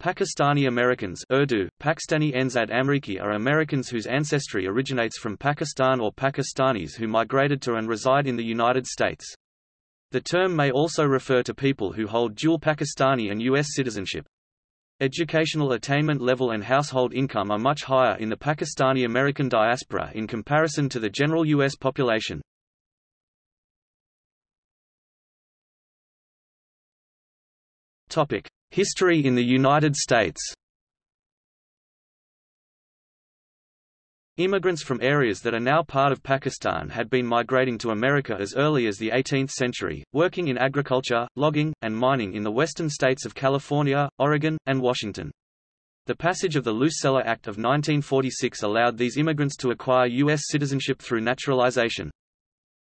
Pakistani Americans Urdu, Pakistani Enzad Amriki are Americans whose ancestry originates from Pakistan or Pakistanis who migrated to and reside in the United States. The term may also refer to people who hold dual Pakistani and U.S. citizenship. Educational attainment level and household income are much higher in the Pakistani American diaspora in comparison to the general U.S. population. Topic: History in the United States Immigrants from areas that are now part of Pakistan had been migrating to America as early as the 18th century, working in agriculture, logging, and mining in the western states of California, Oregon, and Washington. The passage of the Luce-Celler Act of 1946 allowed these immigrants to acquire U.S. citizenship through naturalization.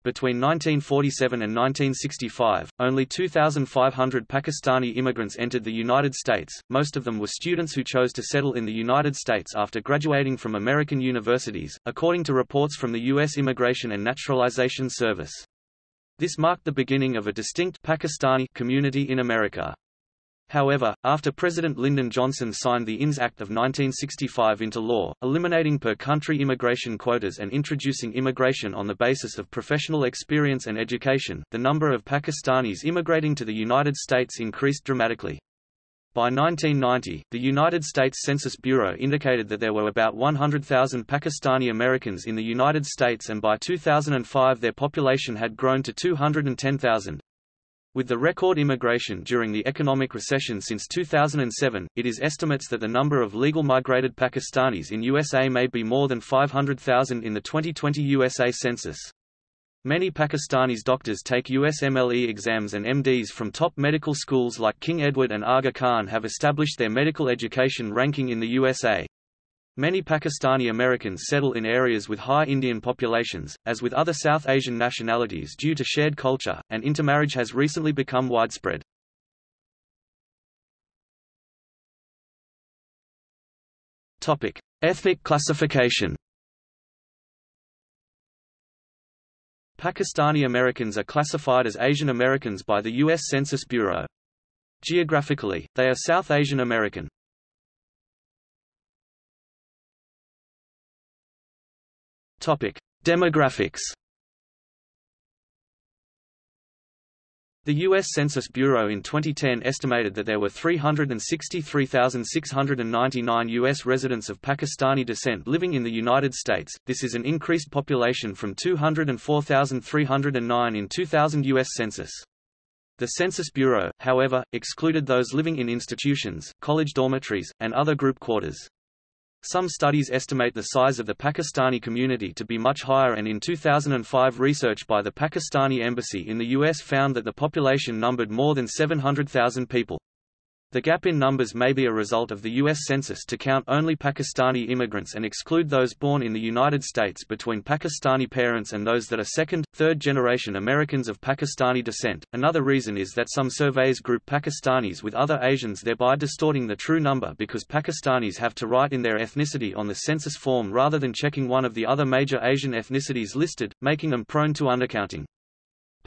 Between 1947 and 1965, only 2,500 Pakistani immigrants entered the United States, most of them were students who chose to settle in the United States after graduating from American universities, according to reports from the U.S. Immigration and Naturalization Service. This marked the beginning of a distinct Pakistani community in America. However, after President Lyndon Johnson signed the INS Act of 1965 into law, eliminating per-country immigration quotas and introducing immigration on the basis of professional experience and education, the number of Pakistanis immigrating to the United States increased dramatically. By 1990, the United States Census Bureau indicated that there were about 100,000 Pakistani Americans in the United States and by 2005 their population had grown to 210,000. With the record immigration during the economic recession since 2007, it is estimates that the number of legal migrated Pakistanis in USA may be more than 500,000 in the 2020 USA Census. Many Pakistanis doctors take USMLE exams and MDs from top medical schools like King Edward and Aga Khan have established their medical education ranking in the USA. Many Pakistani Americans settle in areas with high Indian populations, as with other South Asian nationalities due to shared culture, and intermarriage has recently become widespread. Topic: Ethnic classification. Pakistani Americans are classified as Asian Americans by the U.S. Census Bureau. Geographically, they are South Asian American. Topic: Demographics. The U.S. Census Bureau in 2010 estimated that there were 363,699 U.S. residents of Pakistani descent living in the United States. This is an increased population from 204,309 in 2000 U.S. Census. The Census Bureau, however, excluded those living in institutions, college dormitories, and other group quarters. Some studies estimate the size of the Pakistani community to be much higher and in 2005 research by the Pakistani embassy in the U.S. found that the population numbered more than 700,000 people. The gap in numbers may be a result of the U.S. Census to count only Pakistani immigrants and exclude those born in the United States between Pakistani parents and those that are second, third generation Americans of Pakistani descent. Another reason is that some surveys group Pakistanis with other Asians thereby distorting the true number because Pakistanis have to write in their ethnicity on the census form rather than checking one of the other major Asian ethnicities listed, making them prone to undercounting.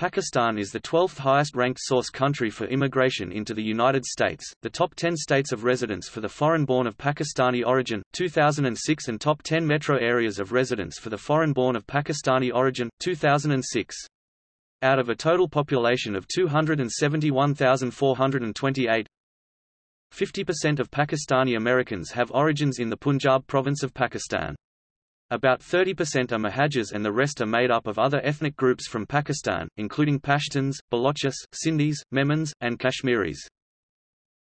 Pakistan is the 12th highest-ranked source country for immigration into the United States, the top 10 states of residence for the foreign-born of Pakistani origin, 2006 and top 10 metro areas of residence for the foreign-born of Pakistani origin, 2006. Out of a total population of 271,428, 50% of Pakistani Americans have origins in the Punjab province of Pakistan. About 30% are Muhajirs and the rest are made up of other ethnic groups from Pakistan, including Pashtuns, Balochis, Sindhis, Memons, and Kashmiris.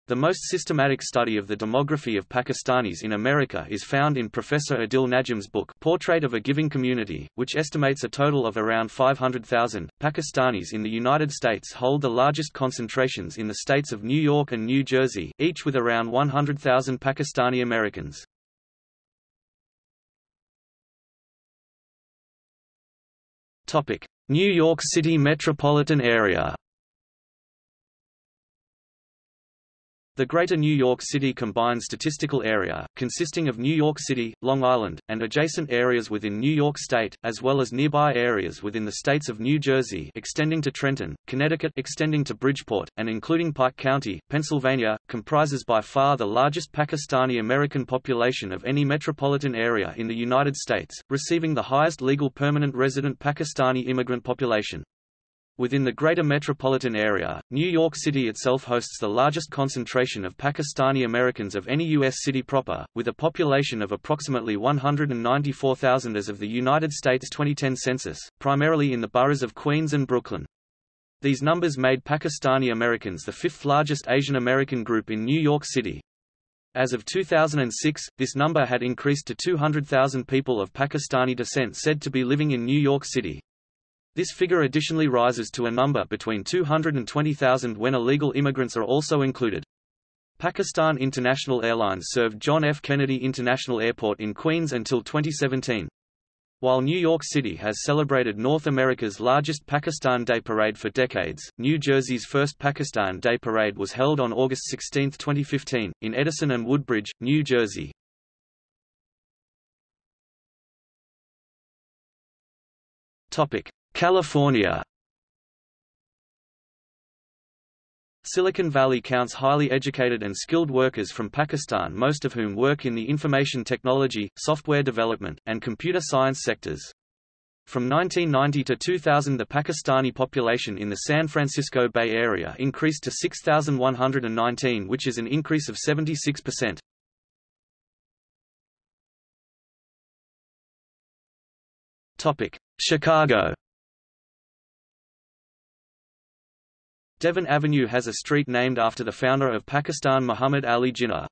The most systematic study of the demography of Pakistanis in America is found in Professor Adil Najam's book Portrait of a Giving Community, which estimates a total of around 500,000. Pakistanis in the United States hold the largest concentrations in the states of New York and New Jersey, each with around 100,000 Pakistani Americans. New York City metropolitan area. The Greater New York City Combined Statistical Area, consisting of New York City, Long Island, and adjacent areas within New York State, as well as nearby areas within the states of New Jersey extending to Trenton, Connecticut extending to Bridgeport, and including Pike County, Pennsylvania, comprises by far the largest Pakistani-American population of any metropolitan area in the United States, receiving the highest legal permanent resident Pakistani immigrant population. Within the greater metropolitan area, New York City itself hosts the largest concentration of Pakistani Americans of any U.S. city proper, with a population of approximately 194,000 as of the United States 2010 census, primarily in the boroughs of Queens and Brooklyn. These numbers made Pakistani Americans the fifth largest Asian American group in New York City. As of 2006, this number had increased to 200,000 people of Pakistani descent said to be living in New York City. This figure additionally rises to a number between 220,000 when illegal immigrants are also included. Pakistan International Airlines served John F. Kennedy International Airport in Queens until 2017. While New York City has celebrated North America's largest Pakistan Day Parade for decades, New Jersey's first Pakistan Day Parade was held on August 16, 2015, in Edison and Woodbridge, New Jersey. Topic: California Silicon Valley counts highly educated and skilled workers from Pakistan most of whom work in the information technology, software development, and computer science sectors. From 1990 to 2000 the Pakistani population in the San Francisco Bay Area increased to 6,119 which is an increase of 76%. Chicago Devon Avenue has a street named after the founder of Pakistan Muhammad Ali Jinnah.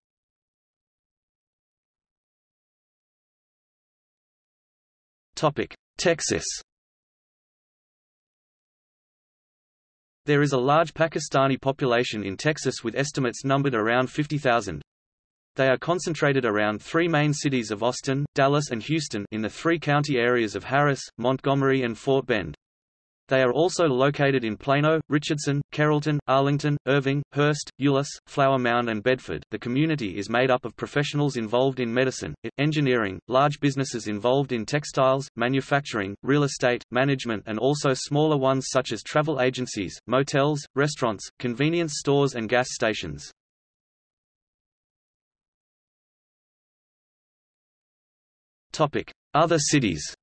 Texas There is a large Pakistani population in Texas with estimates numbered around 50,000. They are concentrated around three main cities of Austin, Dallas and Houston in the three county areas of Harris, Montgomery and Fort Bend. They are also located in Plano, Richardson, Carrollton, Arlington, Irving, Hurst, Euless, Flower Mound and Bedford. The community is made up of professionals involved in medicine, engineering, large businesses involved in textiles, manufacturing, real estate, management and also smaller ones such as travel agencies, motels, restaurants, convenience stores and gas stations. Topic: Other cities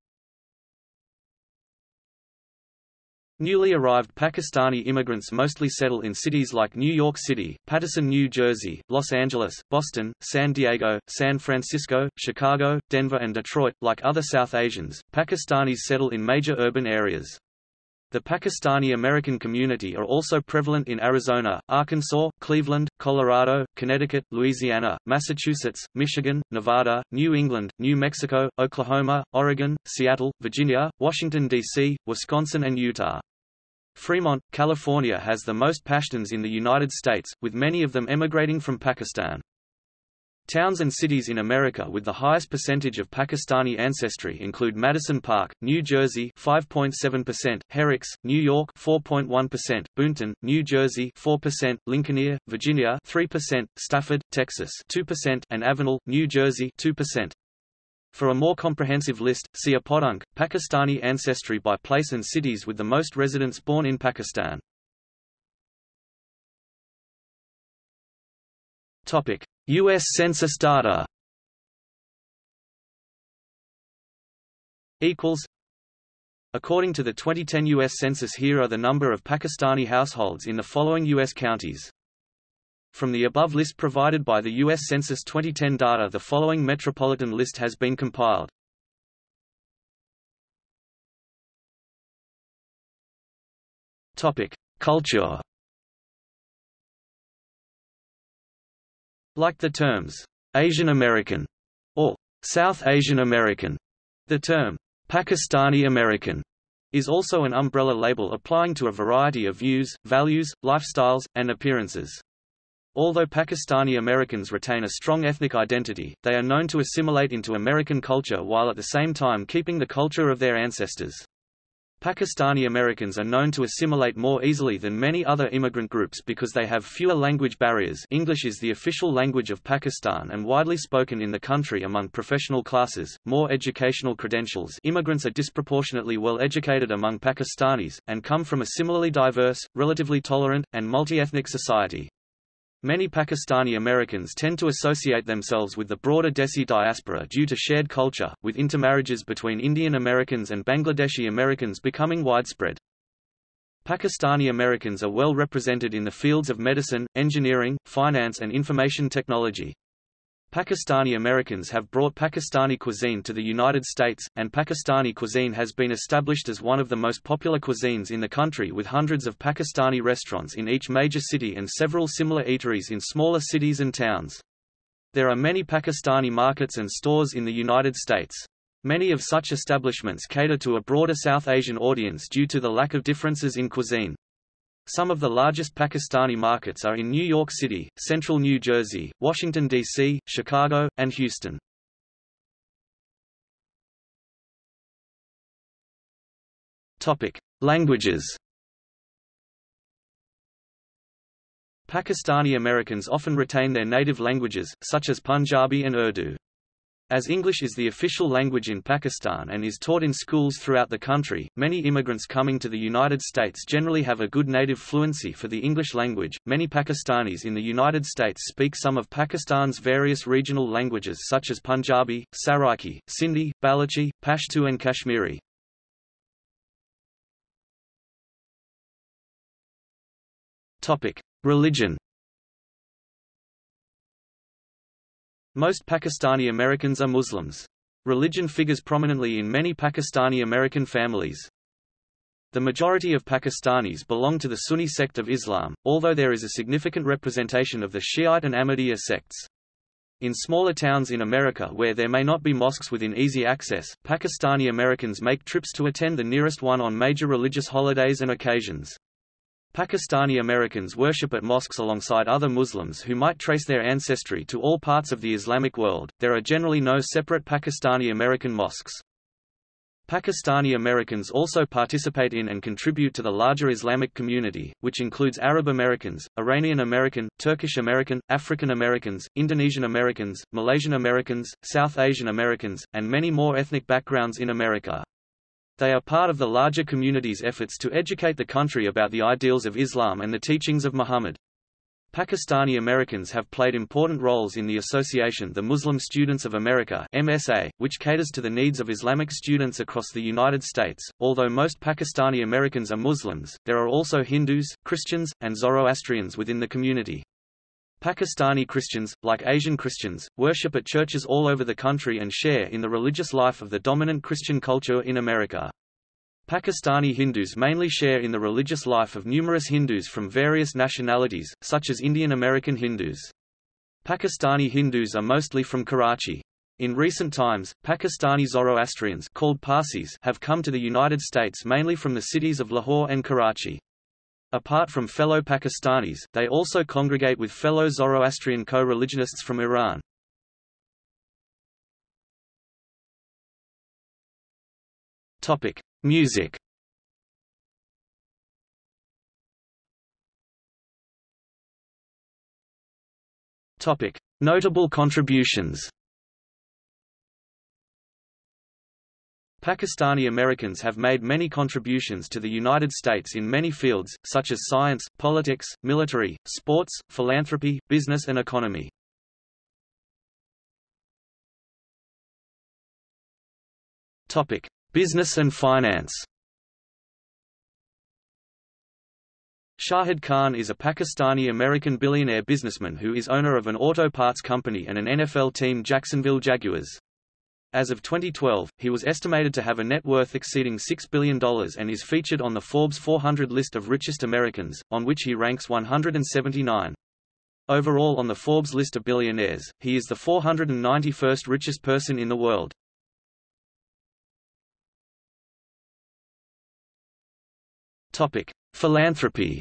Newly arrived Pakistani immigrants mostly settle in cities like New York City, Paterson, New Jersey, Los Angeles, Boston, San Diego, San Francisco, Chicago, Denver and Detroit. Like other South Asians, Pakistanis settle in major urban areas. The Pakistani-American community are also prevalent in Arizona, Arkansas, Cleveland, Colorado, Connecticut, Louisiana, Massachusetts, Michigan, Nevada, New England, New Mexico, Oklahoma, Oregon, Seattle, Virginia, Washington, D.C., Wisconsin and Utah. Fremont, California has the most Pashtuns in the United States, with many of them emigrating from Pakistan. Towns and cities in America with the highest percentage of Pakistani ancestry include Madison Park, New Jersey 5.7%, Herricks, New York 4.1%, Boonton, New Jersey 4%, Lincolnia, Virginia 3%, Stafford, Texas 2%, and Avenel, New Jersey 2%. For a more comprehensive list, see ePodunk, Pakistani ancestry by place and cities with the most residents born in Pakistan. Topic: US Census data. Equals. According to the 2010 U.S. Census here are the number of Pakistani households in the following U.S. counties. From the above list provided by the U.S. Census 2010 data the following metropolitan list has been compiled. Culture Like the terms, Asian American, or South Asian American, the term, Pakistani American, is also an umbrella label applying to a variety of views, values, lifestyles, and appearances. Although Pakistani Americans retain a strong ethnic identity, they are known to assimilate into American culture while at the same time keeping the culture of their ancestors. Pakistani Americans are known to assimilate more easily than many other immigrant groups because they have fewer language barriers English is the official language of Pakistan and widely spoken in the country among professional classes, more educational credentials immigrants are disproportionately well educated among Pakistanis, and come from a similarly diverse, relatively tolerant, and multi-ethnic society. Many Pakistani Americans tend to associate themselves with the broader Desi diaspora due to shared culture, with intermarriages between Indian Americans and Bangladeshi Americans becoming widespread. Pakistani Americans are well represented in the fields of medicine, engineering, finance and information technology. Pakistani Americans have brought Pakistani cuisine to the United States, and Pakistani cuisine has been established as one of the most popular cuisines in the country with hundreds of Pakistani restaurants in each major city and several similar eateries in smaller cities and towns. There are many Pakistani markets and stores in the United States. Many of such establishments cater to a broader South Asian audience due to the lack of differences in cuisine. Some of the largest Pakistani markets are in New York City, central New Jersey, Washington, D.C., Chicago, and Houston. Languages Pakistani Americans often retain their native languages, such as Punjabi and Urdu. As English is the official language in Pakistan and is taught in schools throughout the country, many immigrants coming to the United States generally have a good native fluency for the English language. Many Pakistanis in the United States speak some of Pakistan's various regional languages such as Punjabi, Saraiki, Sindhi, Balochi, Pashto and Kashmiri. Topic: Religion Most Pakistani Americans are Muslims. Religion figures prominently in many Pakistani American families. The majority of Pakistanis belong to the Sunni sect of Islam, although there is a significant representation of the Shiite and Ahmadiyya sects. In smaller towns in America where there may not be mosques within easy access, Pakistani Americans make trips to attend the nearest one on major religious holidays and occasions. Pakistani Americans worship at mosques alongside other Muslims who might trace their ancestry to all parts of the Islamic world. There are generally no separate Pakistani American mosques. Pakistani Americans also participate in and contribute to the larger Islamic community, which includes Arab Americans, Iranian American, Turkish American, African Americans, Indonesian Americans, Malaysian Americans, South Asian Americans, and many more ethnic backgrounds in America. They are part of the larger community's efforts to educate the country about the ideals of Islam and the teachings of Muhammad. Pakistani Americans have played important roles in the association The Muslim Students of America MSA, which caters to the needs of Islamic students across the United States. Although most Pakistani Americans are Muslims, there are also Hindus, Christians, and Zoroastrians within the community. Pakistani Christians, like Asian Christians, worship at churches all over the country and share in the religious life of the dominant Christian culture in America. Pakistani Hindus mainly share in the religious life of numerous Hindus from various nationalities, such as Indian American Hindus. Pakistani Hindus are mostly from Karachi. In recent times, Pakistani Zoroastrians called Parsis have come to the United States mainly from the cities of Lahore and Karachi. Apart from fellow Pakistanis, they also congregate with fellow Zoroastrian co-religionists from Iran. Topic: Music. Topic: Notable contributions. Pakistani Americans have made many contributions to the United States in many fields, such as science, politics, military, sports, philanthropy, business and economy. Topic: Business and finance. Shahid Khan is a Pakistani-American billionaire businessman who is owner of an auto parts company and an NFL team Jacksonville Jaguars. As of 2012, he was estimated to have a net worth exceeding $6 billion and is featured on the Forbes 400 list of richest Americans, on which he ranks 179. Overall on the Forbes list of billionaires, he is the 491st richest person in the world. Topic: Philanthropy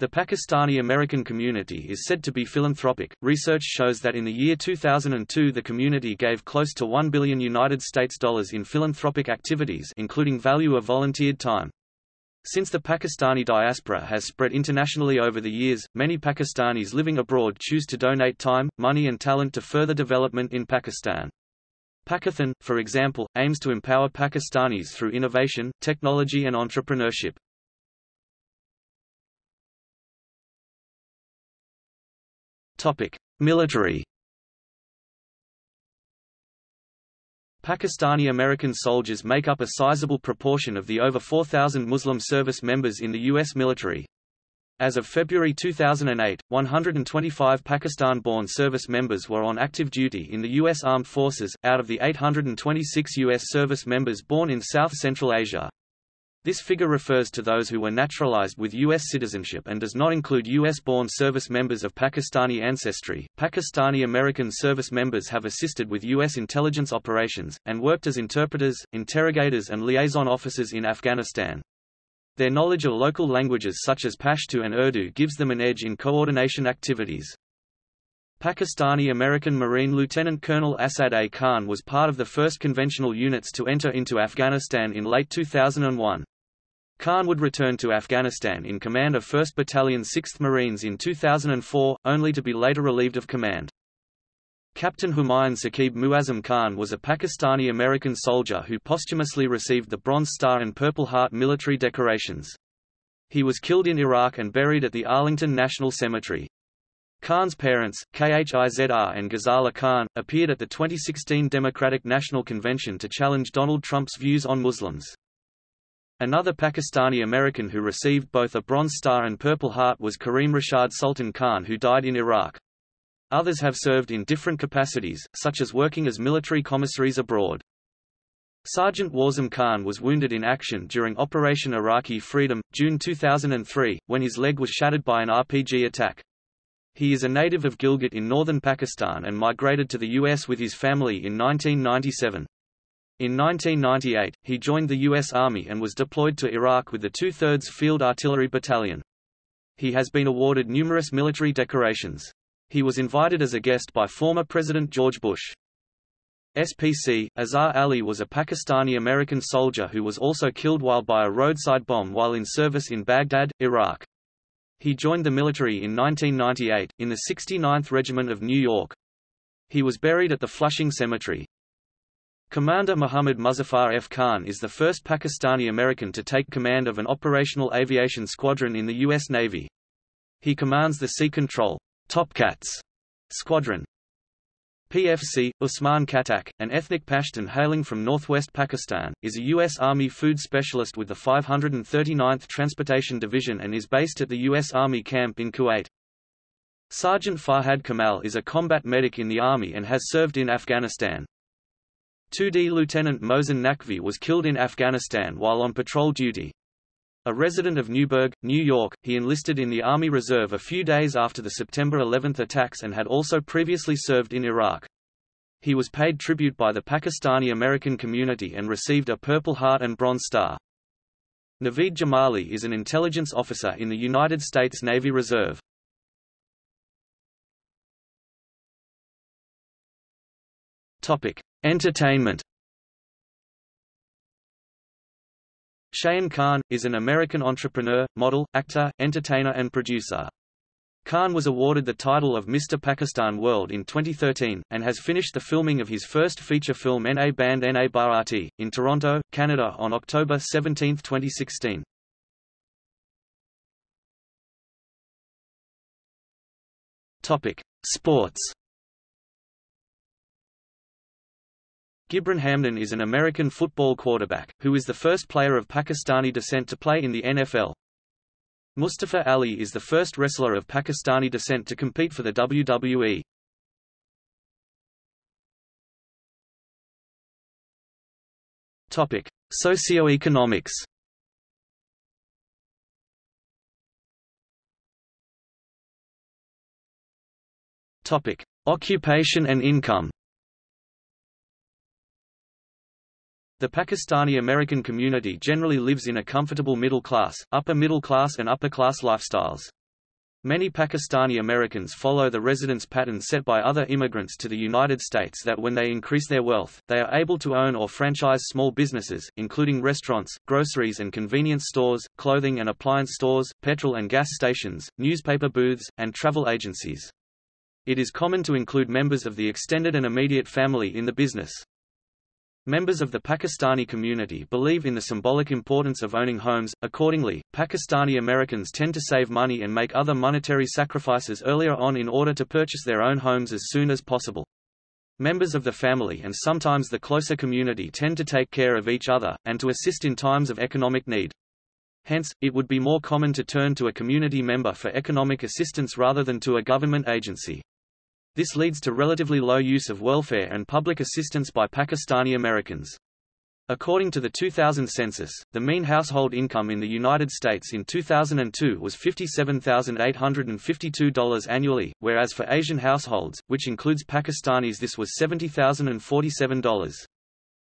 The Pakistani-American community is said to be philanthropic. Research shows that in the year 2002 the community gave close to 1 billion United States dollars in philanthropic activities including value of volunteered time. Since the Pakistani diaspora has spread internationally over the years, many Pakistanis living abroad choose to donate time, money and talent to further development in Pakistan. Pakathon, for example, aims to empower Pakistanis through innovation, technology and entrepreneurship. Topic: Military. Pakistani-American soldiers make up a sizable proportion of the over 4,000 Muslim service members in the U.S. military. As of February 2008, 125 Pakistan-born service members were on active duty in the U.S. Armed Forces, out of the 826 U.S. service members born in South Central Asia. This figure refers to those who were naturalized with U.S. citizenship and does not include U.S.-born service members of Pakistani ancestry. Pakistani-American service members have assisted with U.S. intelligence operations, and worked as interpreters, interrogators and liaison officers in Afghanistan. Their knowledge of local languages such as Pashto and Urdu gives them an edge in coordination activities. Pakistani-American Marine Lieutenant Colonel Asad A. Khan was part of the first conventional units to enter into Afghanistan in late 2001. Khan would return to Afghanistan in command of 1st Battalion 6th Marines in 2004, only to be later relieved of command. Captain Humayun Saqib Muazzam Khan was a Pakistani-American soldier who posthumously received the Bronze Star and Purple Heart military decorations. He was killed in Iraq and buried at the Arlington National Cemetery. Khan's parents, Khizr and Ghazala Khan, appeared at the 2016 Democratic National Convention to challenge Donald Trump's views on Muslims. Another Pakistani-American who received both a Bronze Star and Purple Heart was Kareem Rashad Sultan Khan who died in Iraq. Others have served in different capacities, such as working as military commissaries abroad. Sergeant Warzam Khan was wounded in action during Operation Iraqi Freedom, June 2003, when his leg was shattered by an RPG attack. He is a native of Gilgit in northern Pakistan and migrated to the U.S. with his family in 1997. In 1998, he joined the U.S. Army and was deployed to Iraq with the 2/3 Field Artillery Battalion. He has been awarded numerous military decorations. He was invited as a guest by former President George Bush. SPC, Azhar Ali was a Pakistani-American soldier who was also killed while by a roadside bomb while in service in Baghdad, Iraq. He joined the military in 1998, in the 69th Regiment of New York. He was buried at the Flushing Cemetery. Commander Muhammad Muzaffar F. Khan is the first Pakistani-American to take command of an operational aviation squadron in the U.S. Navy. He commands the Sea Control Topcats Squadron. PFC, Usman Khattak, an ethnic Pashtun hailing from northwest Pakistan, is a U.S. Army food specialist with the 539th Transportation Division and is based at the U.S. Army camp in Kuwait. Sergeant Farhad Kamal is a combat medic in the Army and has served in Afghanistan. 2D Lieutenant Mohsen Naqvi was killed in Afghanistan while on patrol duty. A resident of Newburgh, New York, he enlisted in the Army Reserve a few days after the September 11 attacks and had also previously served in Iraq. He was paid tribute by the Pakistani-American community and received a Purple Heart and Bronze Star. Naveed Jamali is an intelligence officer in the United States Navy Reserve. Topic: Entertainment Shayan Khan, is an American entrepreneur, model, actor, entertainer and producer. Khan was awarded the title of Mr. Pakistan World in 2013, and has finished the filming of his first feature film N.A. Band N.A. Bharati, in Toronto, Canada on October 17, 2016. Topic. Sports Gibran Hamdan is an American football quarterback, who is the first player of Pakistani descent to play in the NFL. Mustafa Ali is the first wrestler of Pakistani descent to compete for the WWE. Topic: Socioeconomics. Topic: Occupation and income. The Pakistani-American community generally lives in a comfortable middle class, upper middle class and upper class lifestyles. Many Pakistani Americans follow the residence pattern set by other immigrants to the United States that when they increase their wealth, they are able to own or franchise small businesses, including restaurants, groceries and convenience stores, clothing and appliance stores, petrol and gas stations, newspaper booths, and travel agencies. It is common to include members of the extended and immediate family in the business. Members of the Pakistani community believe in the symbolic importance of owning homes, accordingly, Pakistani Americans tend to save money and make other monetary sacrifices earlier on in order to purchase their own homes as soon as possible. Members of the family and sometimes the closer community tend to take care of each other, and to assist in times of economic need. Hence, it would be more common to turn to a community member for economic assistance rather than to a government agency. This leads to relatively low use of welfare and public assistance by Pakistani Americans. According to the 2000 census, the mean household income in the United States in 2002 was $57,852 annually, whereas for Asian households, which includes Pakistanis this was $70,047.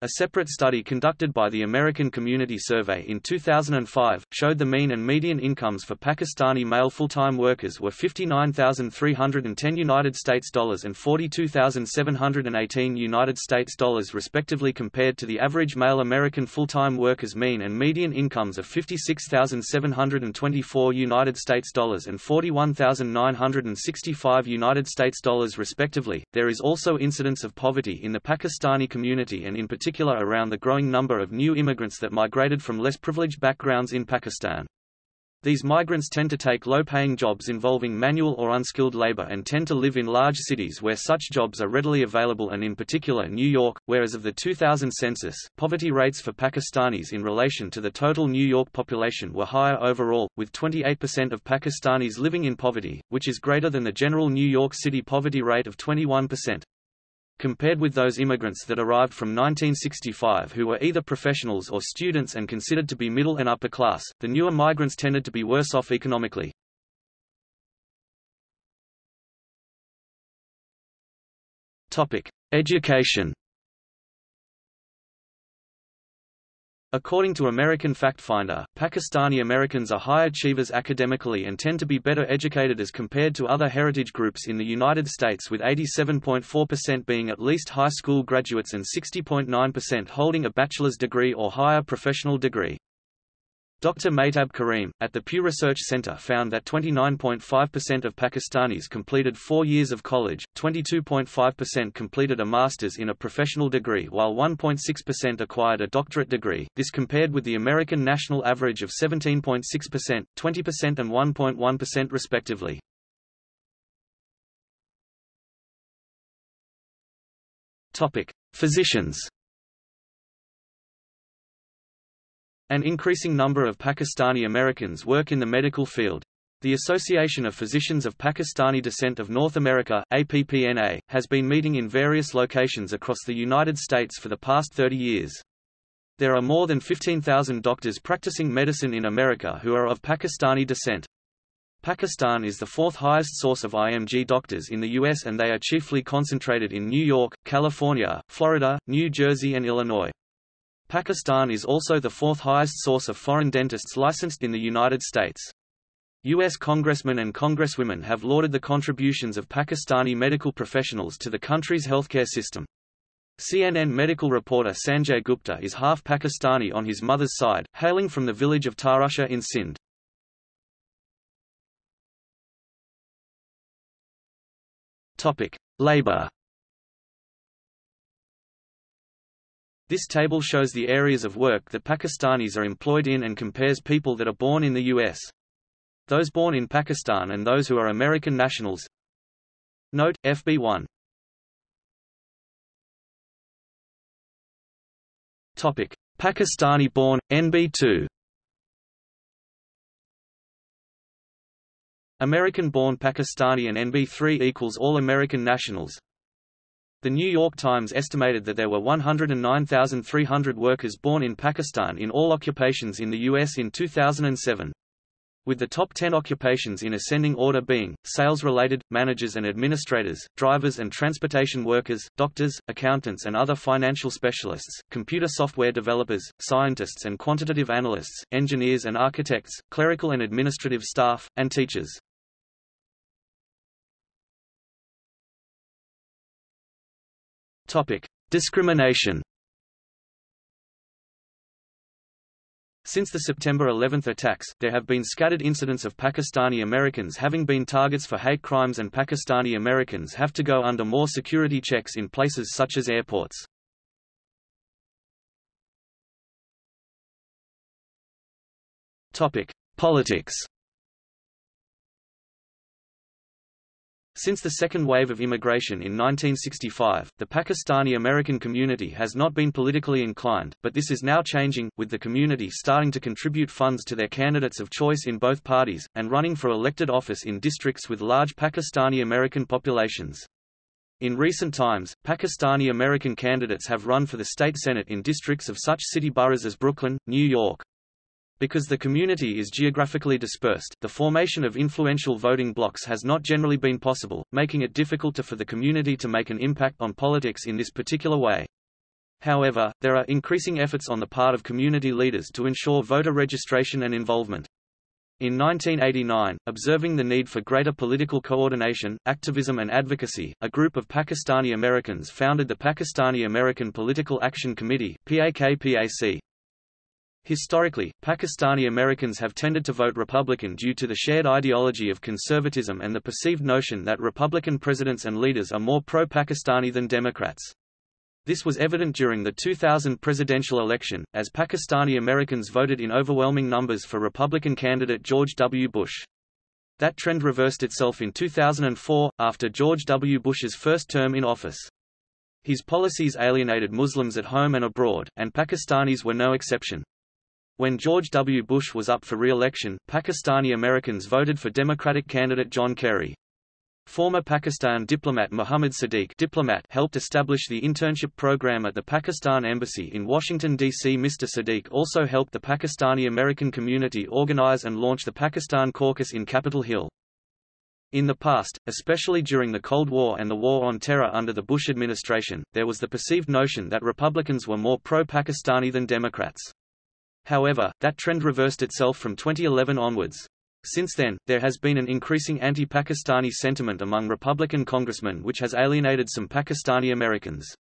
A separate study conducted by the American Community Survey in 2005, showed the mean and median incomes for Pakistani male full-time workers were 59,310 United States dollars and 42,718 United States dollars respectively compared to the average male American full-time workers mean and median incomes of 56,724 United States dollars and 41,965 United States dollars respectively. There is also incidence of poverty in the Pakistani community and in particular particular around the growing number of new immigrants that migrated from less privileged backgrounds in Pakistan. These migrants tend to take low-paying jobs involving manual or unskilled labor and tend to live in large cities where such jobs are readily available and in particular New York, whereas of the 2000 census, poverty rates for Pakistanis in relation to the total New York population were higher overall, with 28% of Pakistanis living in poverty, which is greater than the general New York City poverty rate of 21%. Compared with those immigrants that arrived from 1965 who were either professionals or students and considered to be middle and upper class, the newer migrants tended to be worse off economically. Topic: Education. According to American FactFinder, Pakistani Americans are high achievers academically and tend to be better educated as compared to other heritage groups in the United States with 87.4% being at least high school graduates and 60.9% holding a bachelor's degree or higher professional degree. Dr. Mehtab Karim, at the Pew Research Center found that 29.5% of Pakistanis completed four years of college, 22.5% completed a master's in a professional degree while 1.6% acquired a doctorate degree, this compared with the American national average of 17.6%, 20% and 1.1% respectively. Physicians An increasing number of Pakistani Americans work in the medical field. The Association of Physicians of Pakistani Descent of North America APPNA, has been meeting in various locations across the United States for the past 30 years. There are more than 15,000 doctors practicing medicine in America who are of Pakistani descent. Pakistan is the fourth highest source of IMG doctors in the U.S. and they are chiefly concentrated in New York, California, Florida, New Jersey and Illinois. Pakistan is also the fourth highest source of foreign dentists licensed in the United States. U.S. congressmen and congresswomen have lauded the contributions of Pakistani medical professionals to the country's healthcare system. CNN medical reporter Sanjay Gupta is half Pakistani on his mother's side, hailing from the village of Tharushah in Sindh. Topic: Labor This table shows the areas of work that Pakistanis are employed in and compares people that are born in the U.S. Those born in Pakistan and those who are American nationals. Note, FB1 Topic: Pakistani-born, NB2 American-born Pakistani and NB3 equals all American nationals the New York Times estimated that there were 109,300 workers born in Pakistan in all occupations in the U.S. in 2007. With the top 10 occupations in ascending order being, sales-related, managers and administrators, drivers and transportation workers, doctors, accountants and other financial specialists, computer software developers, scientists and quantitative analysts, engineers and architects, clerical and administrative staff, and teachers. Topic: Discrimination. Since the September 11 attacks, there have been scattered incidents of Pakistani Americans having been targets for hate crimes and Pakistani Americans have to go under more security checks in places such as airports. Topic: Politics. Since the second wave of immigration in 1965, the Pakistani-American community has not been politically inclined, but this is now changing, with the community starting to contribute funds to their candidates of choice in both parties, and running for elected office in districts with large Pakistani-American populations. In recent times, Pakistani-American candidates have run for the state senate in districts of such city boroughs as Brooklyn, New York, because the community is geographically dispersed, the formation of influential voting blocs has not generally been possible, making it difficult for the community to make an impact on politics in this particular way. However, there are increasing efforts on the part of community leaders to ensure voter registration and involvement. In 1989, observing the need for greater political coordination, activism and advocacy, a group of Pakistani Americans founded the Pakistani American Political Action Committee PAKPAC. Historically, Pakistani Americans have tended to vote Republican due to the shared ideology of conservatism and the perceived notion that Republican presidents and leaders are more pro-Pakistani than Democrats. This was evident during the 2000 presidential election, as Pakistani Americans voted in overwhelming numbers for Republican candidate George W. Bush. That trend reversed itself in 2004, after George W. Bush's first term in office. His policies alienated Muslims at home and abroad, and Pakistanis were no exception. When George W. Bush was up for re-election, Pakistani Americans voted for Democratic candidate John Kerry. Former Pakistan diplomat Muhammad Sadiq diplomat helped establish the internship program at the Pakistan Embassy in Washington, D.C. Mr. Sadiq also helped the Pakistani-American community organize and launch the Pakistan Caucus in Capitol Hill. In the past, especially during the Cold War and the War on Terror under the Bush administration, there was the perceived notion that Republicans were more pro-Pakistani than Democrats. However, that trend reversed itself from 2011 onwards. Since then, there has been an increasing anti-Pakistani sentiment among Republican congressmen which has alienated some Pakistani Americans.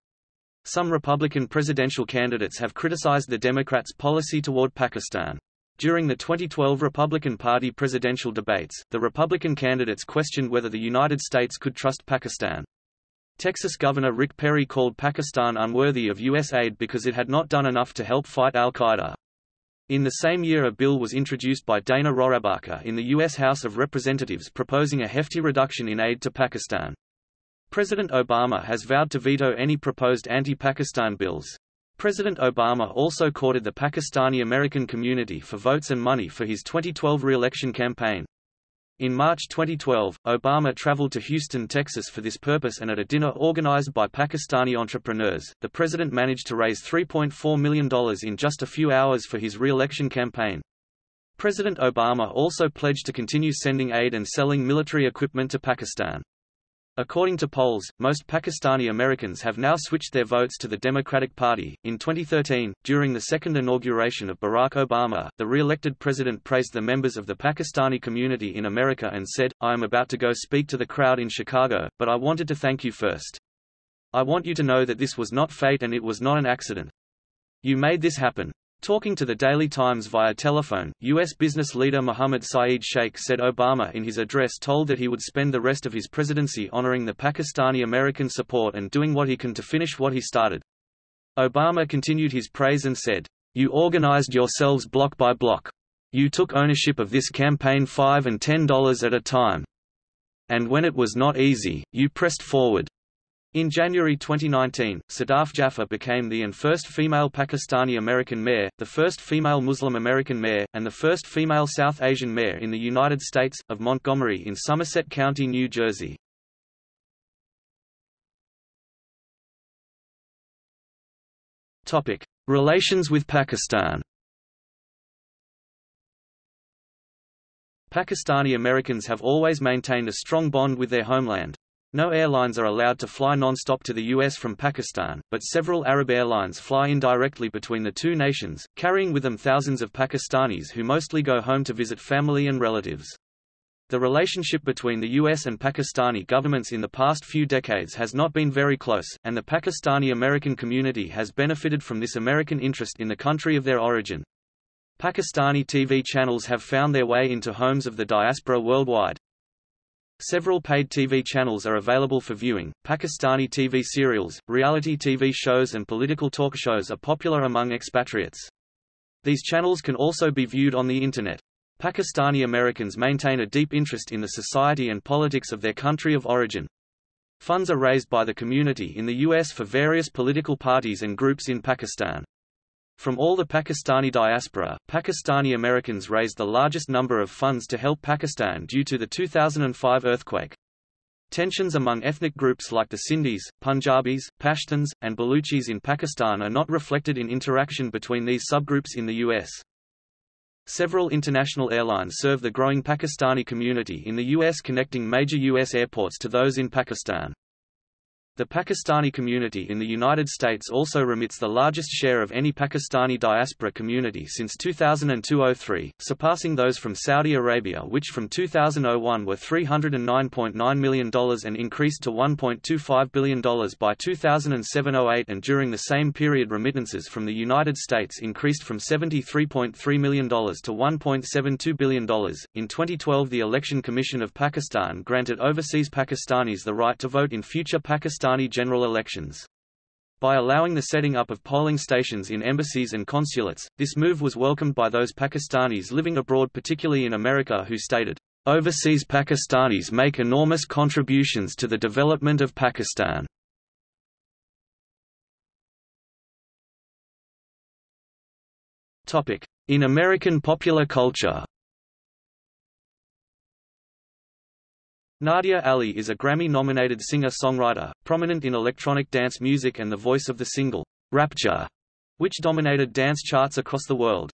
Some Republican presidential candidates have criticized the Democrats' policy toward Pakistan. During the 2012 Republican Party presidential debates, the Republican candidates questioned whether the United States could trust Pakistan. Texas Governor Rick Perry called Pakistan unworthy of U.S. aid because it had not done enough to help fight al-Qaeda. In the same year a bill was introduced by Dana Rohrabacher in the U.S. House of Representatives proposing a hefty reduction in aid to Pakistan. President Obama has vowed to veto any proposed anti-Pakistan bills. President Obama also courted the Pakistani-American community for votes and money for his 2012 re-election campaign. In March 2012, Obama traveled to Houston, Texas for this purpose and at a dinner organized by Pakistani entrepreneurs, the president managed to raise $3.4 million in just a few hours for his re-election campaign. President Obama also pledged to continue sending aid and selling military equipment to Pakistan. According to polls, most Pakistani Americans have now switched their votes to the Democratic Party. In 2013, during the second inauguration of Barack Obama, the re-elected president praised the members of the Pakistani community in America and said, I am about to go speak to the crowd in Chicago, but I wanted to thank you first. I want you to know that this was not fate and it was not an accident. You made this happen. Talking to the Daily Times via telephone, U.S. business leader Mohammed Saeed Sheikh said Obama in his address told that he would spend the rest of his presidency honoring the Pakistani-American support and doing what he can to finish what he started. Obama continued his praise and said, You organized yourselves block by block. You took ownership of this campaign five and ten dollars at a time. And when it was not easy, you pressed forward. In January 2019, Sadaf Jaffer became the and first female Pakistani-American mayor, the first female Muslim-American mayor, and the first female South Asian mayor in the United States, of Montgomery in Somerset County, New Jersey. Relations with Pakistan Pakistani Americans have always maintained a strong bond with their homeland. No airlines are allowed to fly non-stop to the U.S. from Pakistan, but several Arab airlines fly indirectly between the two nations, carrying with them thousands of Pakistanis who mostly go home to visit family and relatives. The relationship between the US and Pakistani governments in the past few decades has not been very close, and the Pakistani-American community has benefited from this American interest in the country of their origin. Pakistani TV channels have found their way into homes of the diaspora worldwide. Several paid TV channels are available for viewing. Pakistani TV serials, reality TV shows and political talk shows are popular among expatriates. These channels can also be viewed on the Internet. Pakistani Americans maintain a deep interest in the society and politics of their country of origin. Funds are raised by the community in the U.S. for various political parties and groups in Pakistan. From all the Pakistani diaspora, Pakistani Americans raised the largest number of funds to help Pakistan due to the 2005 earthquake. Tensions among ethnic groups like the Sindhis, Punjabis, Pashtuns, and Baluchis in Pakistan are not reflected in interaction between these subgroups in the U.S. Several international airlines serve the growing Pakistani community in the U.S. connecting major U.S. airports to those in Pakistan. The Pakistani community in the United States also remits the largest share of any Pakistani diaspora community since 2002–03, surpassing those from Saudi Arabia which from 2001 were $309.9 million and increased to $1.25 billion by 2007–08 and during the same period remittances from the United States increased from $73.3 million to $1.72 billion. In 2012 the Election Commission of Pakistan granted overseas Pakistanis the right to vote in future Pakistan Pakistani general elections. By allowing the setting up of polling stations in embassies and consulates, this move was welcomed by those Pakistanis living abroad particularly in America who stated, "...overseas Pakistanis make enormous contributions to the development of Pakistan." In American popular culture Nadia Ali is a Grammy-nominated singer-songwriter, prominent in electronic dance music and the voice of the single, Rapture, which dominated dance charts across the world.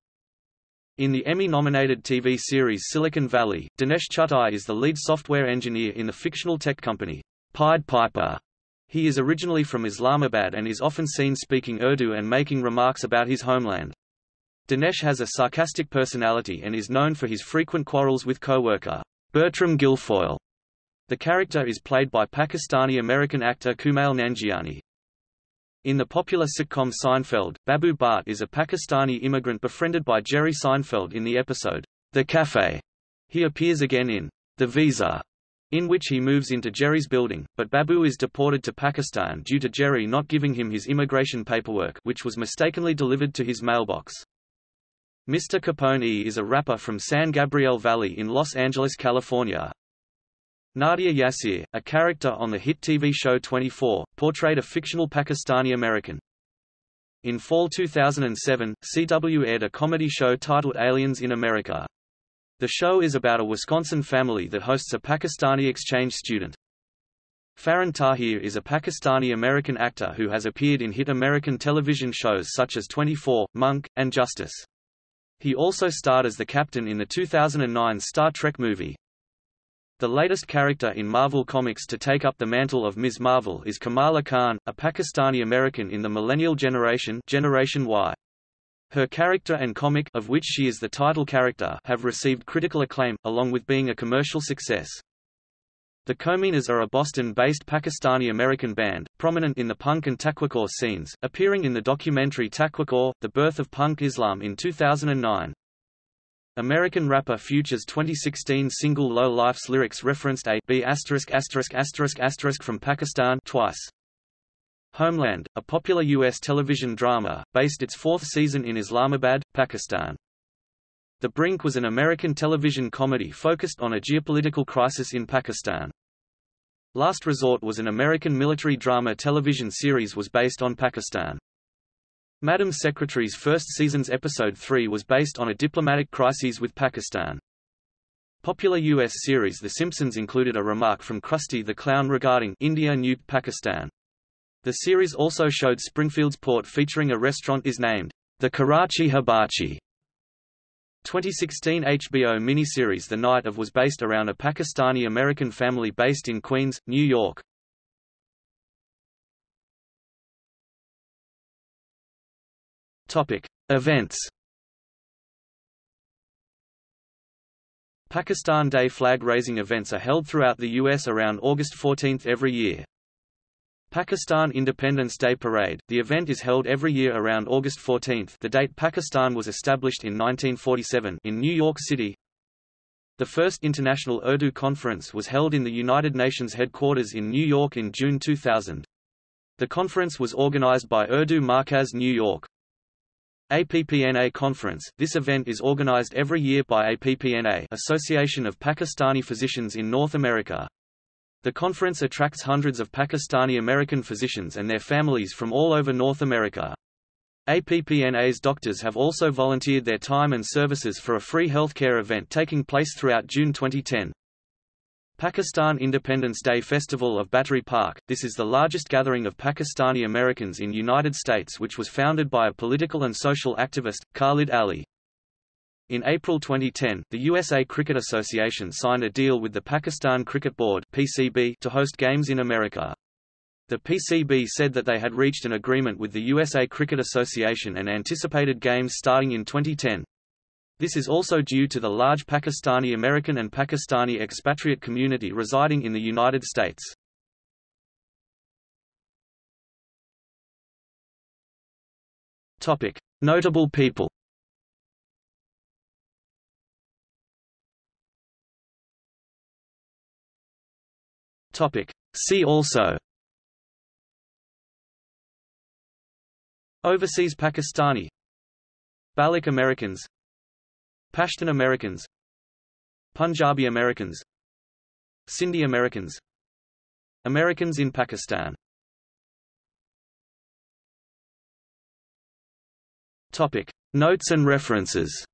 In the Emmy-nominated TV series Silicon Valley, Dinesh Chugtai is the lead software engineer in the fictional tech company, Pied Piper. He is originally from Islamabad and is often seen speaking Urdu and making remarks about his homeland. Dinesh has a sarcastic personality and is known for his frequent quarrels with co-worker, Bertram Gilfoyle. The character is played by Pakistani-American actor Kumail Nanjiani. In the popular sitcom Seinfeld, Babu Bhatt is a Pakistani immigrant befriended by Jerry Seinfeld in the episode, The Cafe. He appears again in The Visa, in which he moves into Jerry's building, but Babu is deported to Pakistan due to Jerry not giving him his immigration paperwork which was mistakenly delivered to his mailbox. Mr. Capone is a rapper from San Gabriel Valley in Los Angeles, California. Nadia Yassir, a character on the hit TV show 24, portrayed a fictional Pakistani American. In fall 2007, CW aired a comedy show titled Aliens in America. The show is about a Wisconsin family that hosts a Pakistani exchange student. Farhan Tahir is a Pakistani-American actor who has appeared in hit American television shows such as 24, Monk, and Justice. He also starred as the captain in the 2009 Star Trek movie, the latest character in Marvel Comics to take up the mantle of Ms. Marvel is Kamala Khan, a Pakistani-American in the millennial generation Generation Y. Her character and comic of which she is the title character have received critical acclaim, along with being a commercial success. The Kominas are a Boston-based Pakistani-American band, prominent in the punk and taqwacore scenes, appearing in the documentary Taqwacore, The Birth of Punk Islam in 2009. American rapper Future's 2016 single Low Life's lyrics referenced a B asterisk asterisk asterisk asterisk from Pakistan twice. Homeland, a popular U.S. television drama, based its fourth season in Islamabad, Pakistan. The Brink was an American television comedy focused on a geopolitical crisis in Pakistan. Last Resort was an American military drama television series was based on Pakistan. Madam Secretary's first season's episode 3 was based on a diplomatic crisis with Pakistan. Popular U.S. series The Simpsons included a remark from Krusty the Clown regarding India nuked Pakistan. The series also showed Springfield's port featuring a restaurant is named the Karachi Hibachi. 2016 HBO miniseries The Night of was based around a Pakistani-American family based in Queens, New York. Topic: Events. Pakistan Day flag-raising events are held throughout the U.S. around August 14 every year. Pakistan Independence Day Parade – The event is held every year around August 14 the date Pakistan was established in 1947 in New York City. The first International Urdu Conference was held in the United Nations headquarters in New York in June 2000. The conference was organized by Urdu Markaz New York. APPNA Conference – This event is organized every year by APPNA Association of Pakistani Physicians in North America. The conference attracts hundreds of Pakistani American physicians and their families from all over North America. APPNA's doctors have also volunteered their time and services for a free healthcare event taking place throughout June 2010. Pakistan Independence Day Festival of Battery Park – This is the largest gathering of Pakistani Americans in United States which was founded by a political and social activist, Khalid Ali. In April 2010, the USA Cricket Association signed a deal with the Pakistan Cricket Board PCB to host games in America. The PCB said that they had reached an agreement with the USA Cricket Association and anticipated games starting in 2010. This is also due to the large Pakistani American and Pakistani expatriate community residing in the United States. Topic: Notable people. Topic: See also. Overseas Pakistani Baloch Americans Pashtun Americans Punjabi Americans Sindhi Americans Americans in Pakistan Topic. Notes and references